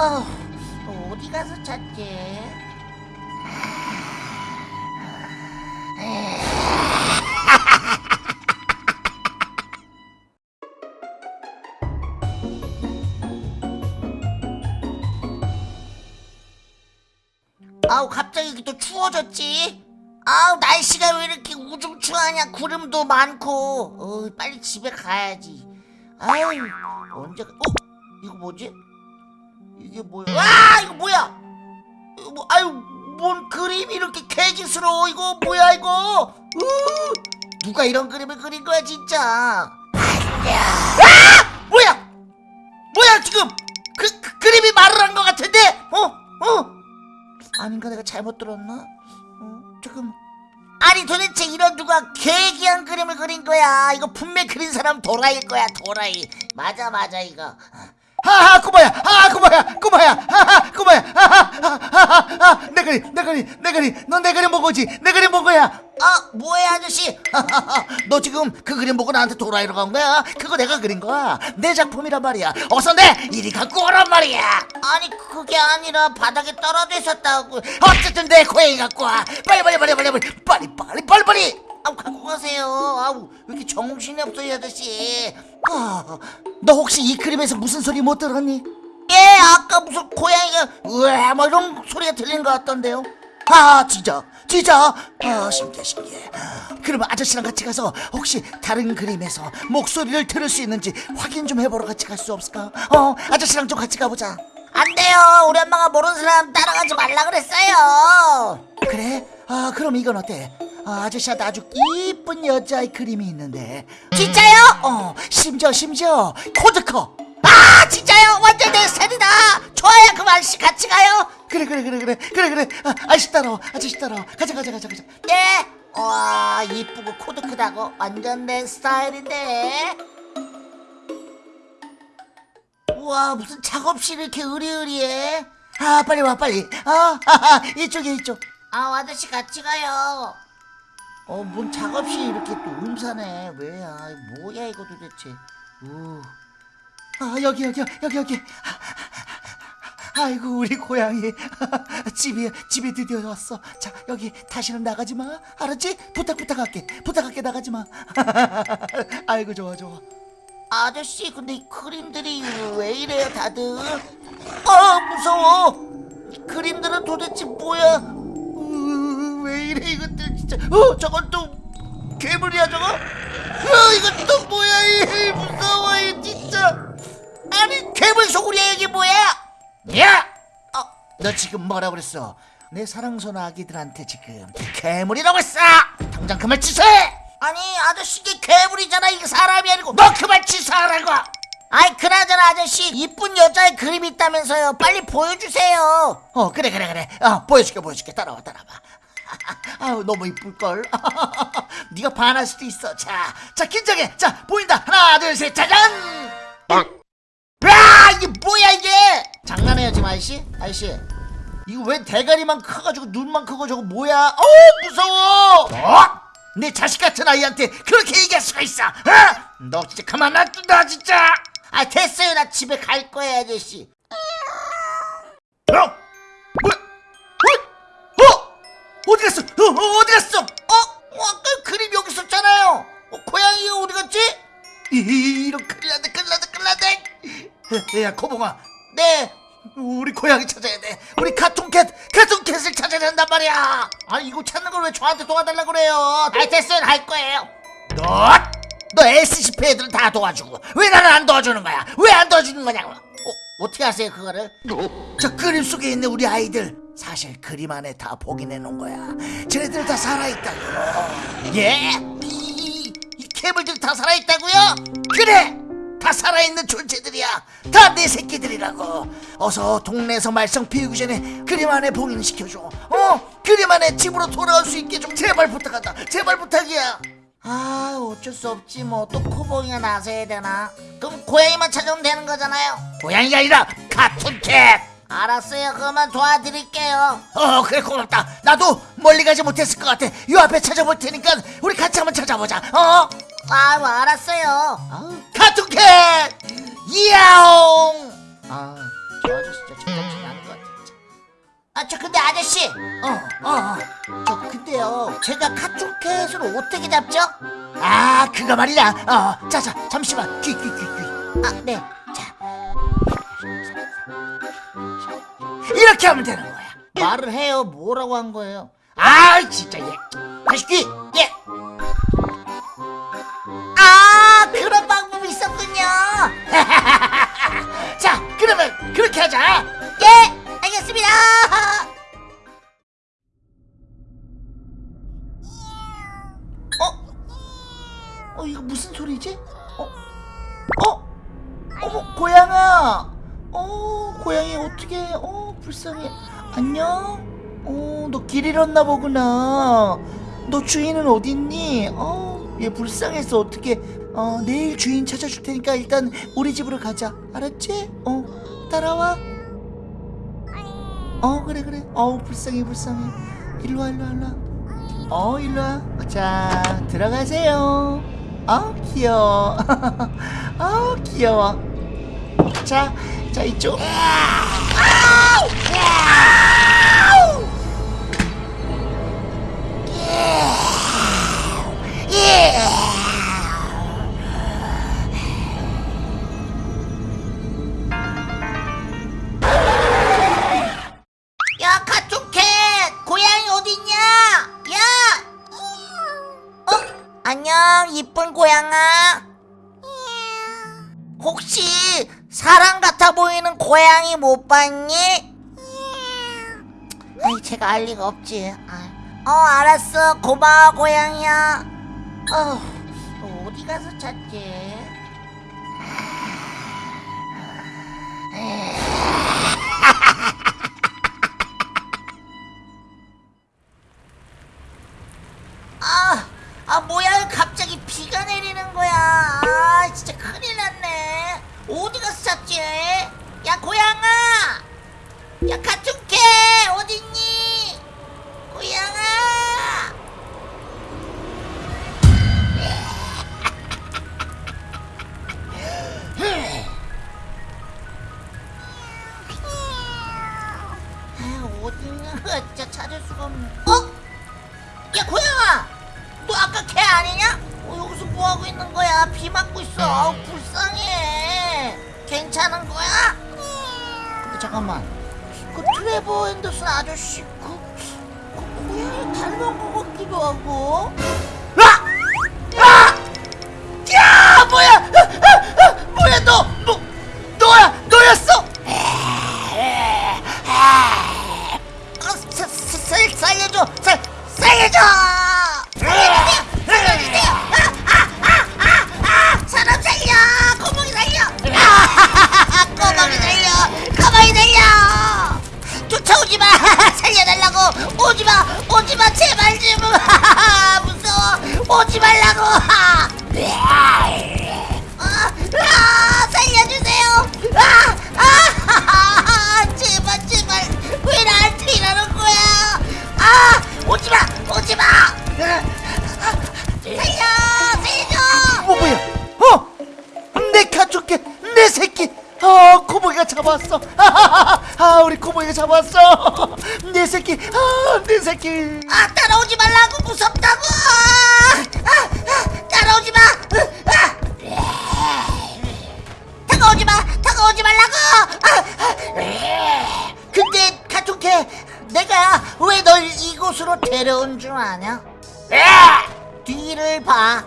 어, 어디 가서 찾지? 아우 갑자기 또 추워졌지? 아우 날씨가 왜 이렇게 우중충하냐 구름도 많고 어, 빨리 집에 가야지 아유 언제 가... 어? 이거 뭐지? 이게 뭐야? 와 이거 뭐야? 이거 뭐, 아유 뭔 그림이 이렇게 개기스러워? 이거 뭐야 이거? 으, 누가 이런 그림을 그린 거야 진짜? 아! 뭐야? 뭐야 지금? 그, 그 그림이 말을 한 것 같은데? 어? 어? 아닌가 내가 잘못 들었나? 어, 조금. 아니 도대체 이런 누가 계기한 그림을 그린 거야? 이거 분명 그린 사람 도라이일 거야 도라이. 맞아 맞아 이거. 하하 꼬마야 꼬마야. 하하 꼬마야. 하하하하하. 내 그림 내 그림 내 그림. 넌 내 그림 보고지. 내 그림 본 거야. 어 뭐야 아저씨? 너 지금 그 그림 보고 나한테 도라이로 간 거야? 그거 내가 그린 거야. 내 작품이란 말이야. 어서 내 이리 갖고 오란 말이야. 아니 그게 아니라 바닥에 떨어져 있었다고. 어쨌든 내 고양이 갖고 와. 빨리 빨리 빨리 빨리 빨리 빨리 빨리 빨리 빨리. 아우 갖고 가세요. 아우 왜 이렇게 정신이 없어 이 아저씨? 아, 너 혹시 이 그림에서 무슨 소리 못 들었니? 예 아까 무슨 고양이가 으아 뭐 이런 소리가 들린 것 같던데요 아 진짜 진짜 아 신기해 신기해 그러면 아저씨랑 같이 가서 혹시 다른 그림에서 목소리를 들을 수 있는지 확인 좀 해보러 같이 갈 수 없을까? 어 아저씨랑 좀 같이 가보자 안 돼요 우리 엄마가 모르는 사람 따라가지 말라 그랬어요 그래? 아 그럼 이건 어때? 아, 아저씨한테 아주 이쁜 여자의 그림이 있는데 진짜요? 어 심지어 심지어 코도 커 아 진짜요? 완전 내 스타일이다 좋아요 그럼 아저씨 같이 가요 그래 그래 그래 그래 그래 그래 아, 아저씨 따라와 아저씨 따라와 가자 가자 가자 가자 예. 와 이쁘고 코도 크다고 완전 내 스타일인데. 우와 무슨 작업실이 이렇게 으리으리해. 아 빨리 와 빨리 아 하하, 이쪽에 이쪽 아 아저씨 같이 가요. 어 뭔 작업실이 이렇게 또 음산해. 왜야? 이거 뭐야 이거 도대체. 우. 아 여기 여기 여기 여기 아이고 우리 고양이 집이 집에 드디어 왔어 자 여기 다시는 나가지 마 알았지 부탁 부탁할게 부탁할게 나가지 마 아이고 좋아 좋아 아저씨 근데 이 그림들이 왜 이래요 다들? 아 무서워. 이 그림들은 도대체 뭐야? 으, 왜 이래 이것들 진짜. 어 저건 또 괴물이야 저거? 어 이건 또 뭐야 이 무서워. 아니 괴물 소굴이야 이게 뭐야? 야! 어, 너 지금 뭐라 그랬어? 내 사랑손 아기들한테 지금 괴물이라고 했어! 당장 그말 취소해! 아니 아저씨 이게 괴물이잖아 이게 사람이 아니고. 너 그만 취소하라고! 아이 그나저나 아저씨 이쁜 여자의 그림이 있다면서요. 빨리 보여주세요. 어 그래 그래 그래. 어, 보여줄게 보여줄게. 따라와 따라와. 아우 너무 이쁠걸? 네가 반할 수도 있어. 자자 긴장해. 자 보인다. 하나 둘 셋 짜잔 야 이게 뭐야 이게 장난해요 지금 아저씨 아저씨 이거 왜 대가리만 커가지고 눈만 크고 저거 뭐야 어우 무서워 어? 내 자식 같은 아이한테 그렇게 얘기할 수가 있어 어? 너 진짜 가만 놔둔다 진짜 아 됐어요 나 집에 갈 거예요 아저씨 어? 뭐? 어? 어? 어디 갔어? 어, 어, 어디 갔어? 어? 어 아까 그림 여기 있었잖아요 어, 고양이가 어디 갔지? 이- 이런 큰일 야 코봉아 네 우리 고양이 찾아야 돼 우리 카툰캣 카툰캣을 찾아야 된단 말이야 아니 이거 찾는 걸 왜 저한테 도와달라고 그래요 아 됐어요 갈 거예요 너? 너 SCP 애들은 다 도와주고 왜 나는 안 도와주는 거야? 왜 안 도와주는 거냐고 어, 어떻게 하세요 그거를? 저 그림 속에 있는 우리 아이들 사실 그림 안에 다 복인해 놓은 거야 쟤네들 다 살아있다고 예? 이, 이 괴물들이 다 살아있다고요? 그래 다 살아있는 존재들이야. 다 내 새끼들이라고. 어서 동네에서 말썽 피우기 전에 그림 안에 봉인시켜줘. 어? 그림 안에 집으로 돌아올 수 있게 좀 제발 부탁한다. 제발 부탁이야. 아 어쩔 수 없지 뭐. 또 코봉이가 나서야 되나? 그럼 고양이만 찾아오면 되는 거잖아요. 고양이가 아니라 카툰캣. 알았어요. 그러면 도와드릴게요. 어 그래 고맙다. 나도 멀리 가지 못했을 것 같아. 요 앞에 찾아볼 테니까 우리 같이 한번 찾아보자. 어 아유 알았어요 카툰캣 야옹 아 저 아저씨 진짜 제정신이 아닌 것 같아 진짜 아저 근데 아저씨 어, 어, 어. 저 근데요 제가 카툰캣을 어떻게 잡죠? 아, 그거 말이야. 어, 자, 자, 잠시만. 귀, 귀, 귀, 귀. 아네 이렇게 하면 되는 거야. 말을 해요 뭐라고 한 거예요 아, 진짜 얘. 다시 귀. 예. 자, 그러면 그렇게 하자. 예 알겠습니다 어? 어 이거 무슨 소리지? 어? 어? 어머 고양아 어 고양이 어떻게 어 불쌍해 안녕 어너 길 잃었나 보구나 너 주인은 어딨니 어 얘 불쌍해서 어떻게 어 내일 주인 찾아줄 테니까 일단 우리 집으로 가자. 알았지? 어 따라와. 어 그래 그래. 어우 불쌍해 불쌍해. 일로와 일로와 일로와. 어 일로와. 자 들어가세요. 어 귀여워. 어 귀여워. 자, 자 이쪽 야 카툰캣 고양이 어딨냐? 야! 어? 안녕 이쁜 고양아. 혹시 사람 같아 보이는 고양이 못 봤니? 아이 제가 알 리가 없지. 아이. 어 알았어. 고마워 고양이야 어 어디 가서 찾지 아 어딨냐? 진짜 찾을 수가 없네. 어? 야 고양아! 너 아까 걔 아니냐? 어, 여기서 뭐하고 있는 거야? 비 맞고 있어. 아우, 불쌍해. 괜찮은 거야? 근데 잠깐만. 그 트레버 앤더슨 아저씨 그, 그 고양이 닮은 것 같기도 하고 말라 내 새끼. 아 따라오지 말라고 무섭다고 아, 아, 따라오지 마 아, 다가오지 마 다가오지 말라고 아, 아, 근데 카툰캐 내가 왜 널 이곳으로 데려온 줄 아냐 뒤를 봐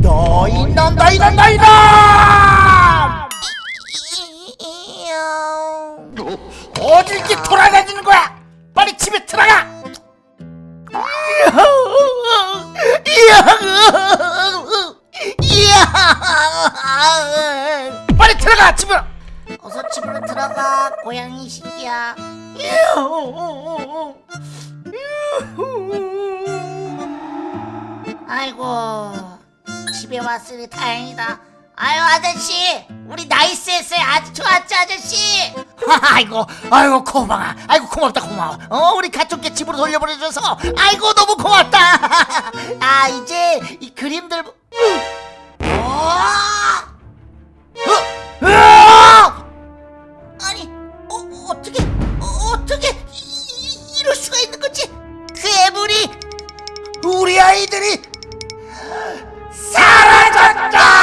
너희 놈, 너희 놈, 너희 놈! 어디 이렇게 돌아다니 고양이 새끼야 아이고 집에 왔으니 다행이다 아유 아저씨 우리 nice 했어요 아주 좋았죠 아저씨 아이고, 아이고 고마워, 아이고 고맙다 고마워. 어, 우리 가족께 집으로 돌려보내줘서 아이고 너무 고맙다. 아 이제 이 그림들 아이들이 사라졌다!